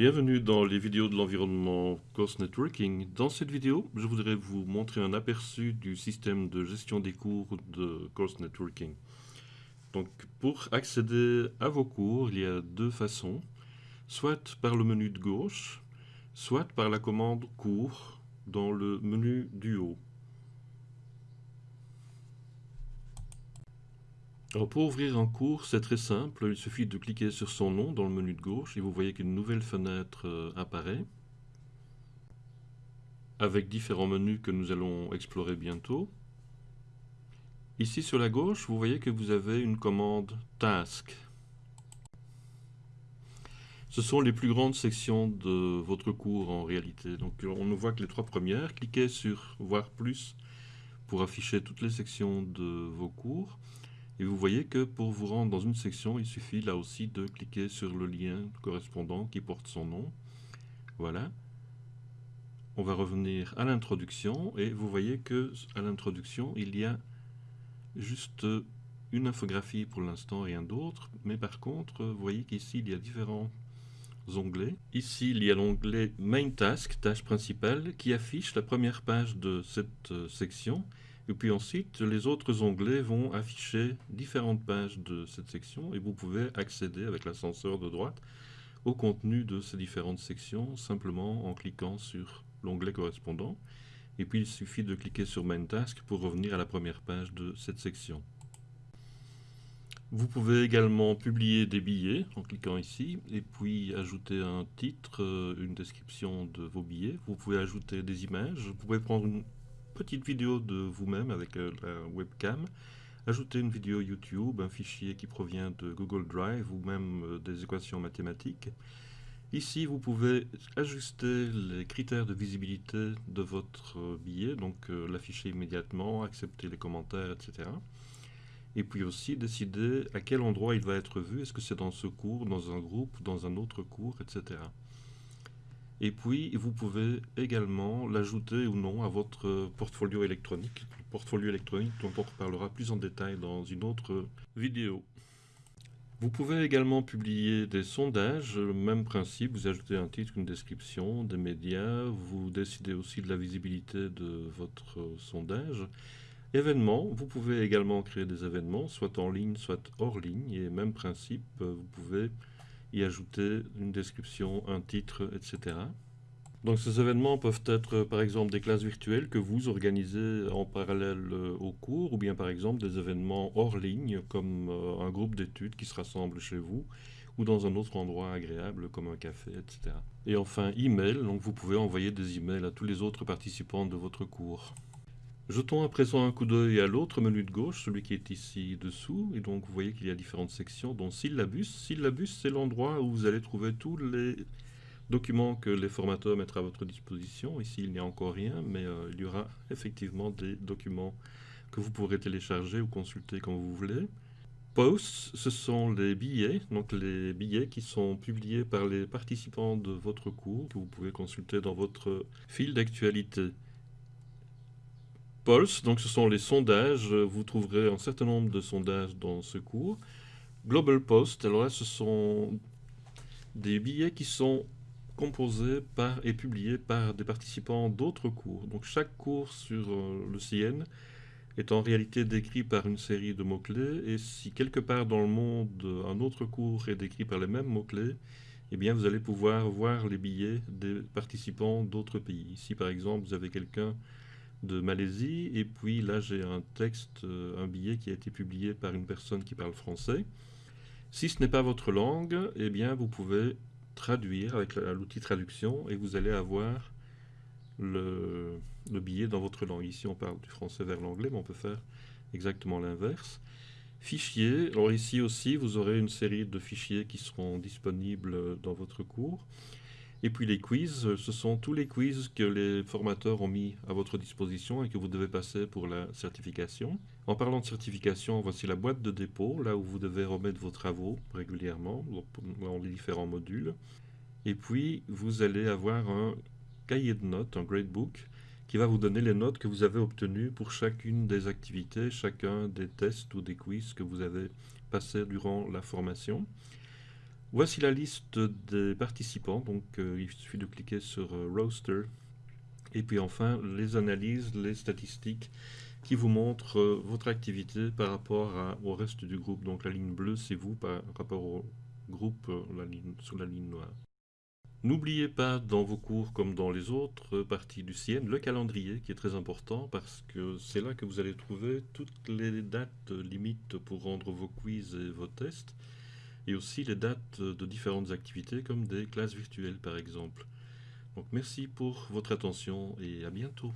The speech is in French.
Bienvenue dans les vidéos de l'environnement Course Networking. Dans cette vidéo, je voudrais vous montrer un aperçu du système de gestion des cours de Course Networking. Donc, pour accéder à vos cours, il y a deux façons. Soit par le menu de gauche, soit par la commande cours dans le menu du haut. Pour ouvrir un cours, c'est très simple. Il suffit de cliquer sur son nom dans le menu de gauche et vous voyez qu'une nouvelle fenêtre euh, apparaît avec différents menus que nous allons explorer bientôt. Ici sur la gauche, vous voyez que vous avez une commande Task. Ce sont les plus grandes sections de votre cours en réalité. Donc on ne voit que les trois premières. Cliquez sur Voir plus pour afficher toutes les sections de vos cours. Et vous voyez que pour vous rendre dans une section, il suffit là aussi de cliquer sur le lien correspondant qui porte son nom. Voilà. On va revenir à l'introduction et vous voyez que à l'introduction, il y a juste une infographie pour l'instant, rien d'autre. Mais par contre, vous voyez qu'ici, il y a différents onglets. Ici, il y a l'onglet Main Task, tâche principale, qui affiche la première page de cette section et puis ensuite, les autres onglets vont afficher différentes pages de cette section et vous pouvez accéder avec l'ascenseur de droite au contenu de ces différentes sections simplement en cliquant sur l'onglet correspondant. Et puis il suffit de cliquer sur Main Task pour revenir à la première page de cette section. Vous pouvez également publier des billets en cliquant ici et puis ajouter un titre, euh, une description de vos billets. Vous pouvez ajouter des images. Vous pouvez prendre une petite vidéo de vous-même avec euh, la webcam, ajouter une vidéo YouTube, un fichier qui provient de Google Drive ou même euh, des équations mathématiques. Ici, vous pouvez ajuster les critères de visibilité de votre euh, billet, donc l'afficher immédiatement, accepter les commentaires, etc. Et puis aussi décider à quel endroit il va être vu, est-ce que c'est dans ce cours, dans un groupe, dans un autre cours, etc. Et puis, vous pouvez également l'ajouter ou non à votre portfolio électronique. portfolio électronique dont on reparlera plus en détail dans une autre vidéo. Vous pouvez également publier des sondages, même principe, vous ajoutez un titre, une description, des médias, vous décidez aussi de la visibilité de votre sondage. Événements, vous pouvez également créer des événements, soit en ligne, soit hors ligne, et même principe, vous pouvez y ajouter une description, un titre, etc. Donc ces événements peuvent être par exemple des classes virtuelles que vous organisez en parallèle euh, au cours ou bien par exemple des événements hors ligne comme euh, un groupe d'études qui se rassemble chez vous ou dans un autre endroit agréable comme un café, etc. Et enfin, email, donc vous pouvez envoyer des emails à tous les autres participants de votre cours. Jetons à présent un coup d'œil à l'autre menu de gauche, celui qui est ici dessous. Et donc vous voyez qu'il y a différentes sections, dont syllabus. Syllabus, c'est l'endroit où vous allez trouver tous les documents que les formateurs mettront à votre disposition. Ici, il n'y a encore rien, mais euh, il y aura effectivement des documents que vous pourrez télécharger ou consulter quand vous voulez. Posts, ce sont les billets, donc les billets qui sont publiés par les participants de votre cours, que vous pouvez consulter dans votre fil d'actualité. Pulse, donc ce sont les sondages. Vous trouverez un certain nombre de sondages dans ce cours. Global Post, alors là, ce sont des billets qui sont composés par et publiés par des participants d'autres cours. Donc chaque cours sur euh, le CN est en réalité décrit par une série de mots-clés et si quelque part dans le monde un autre cours est décrit par les mêmes mots-clés, eh bien vous allez pouvoir voir les billets des participants d'autres pays. Ici par exemple vous avez quelqu'un de Malaisie. Et puis là, j'ai un texte, euh, un billet qui a été publié par une personne qui parle français. Si ce n'est pas votre langue, eh bien, vous pouvez traduire avec l'outil traduction et vous allez avoir le, le, billet dans votre langue. Ici, on parle du français vers l'anglais, mais on peut faire exactement l'inverse. Fichier, alors ici aussi, vous aurez une série de fichiers qui seront disponibles dans votre cours. Et puis les quiz, euh, ce sont tous les quiz que les formateurs ont mis à votre disposition et que vous devez passer pour la certification. En parlant de certification, voici la boîte de dépôt, là où vous devez remettre vos travaux régulièrement dans les différents modules. Et puis, vous allez avoir un cahier de notes, un gradebook, qui va vous donner les notes que vous avez obtenues pour chacune des activités, chacun des tests ou des quiz que vous avez passés durant la formation. Voici la liste des participants, donc euh, il suffit de cliquer sur euh, Roster. Et puis enfin, les analyses, les statistiques qui vous montrent euh, votre activité par rapport au reste du groupe. Donc la ligne bleue, c'est vous par rapport au groupe la ligne, sur la ligne noire. N'oubliez pas dans vos cours comme dans les autres parties du CIEN le calendrier qui est très important parce que c'est là que vous allez trouver toutes les dates limites pour rendre vos quiz et vos tests et aussi les dates de différentes activités comme des classes virtuelles par exemple. Donc merci pour votre attention et à bientôt.